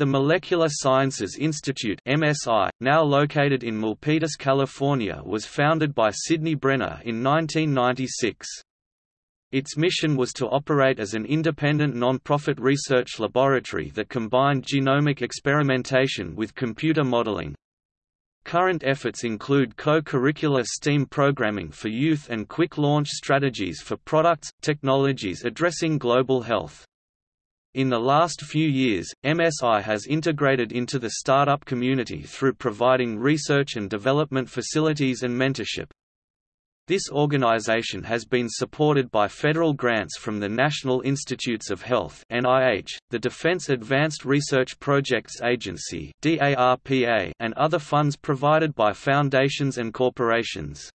The Molecular Sciences Institute MSI, now located in Milpitas, California was founded by Sidney Brenner in 1996. Its mission was to operate as an independent non-profit research laboratory that combined genomic experimentation with computer modeling. Current efforts include co-curricular STEAM programming for youth and quick launch strategies for products, technologies addressing global health. In the last few years, MSI has integrated into the startup community through providing research and development facilities and mentorship. This organization has been supported by federal grants from the National Institutes of Health (NIH), the Defense Advanced Research Projects Agency (DARPA), and other funds provided by foundations and corporations.